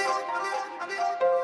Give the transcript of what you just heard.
I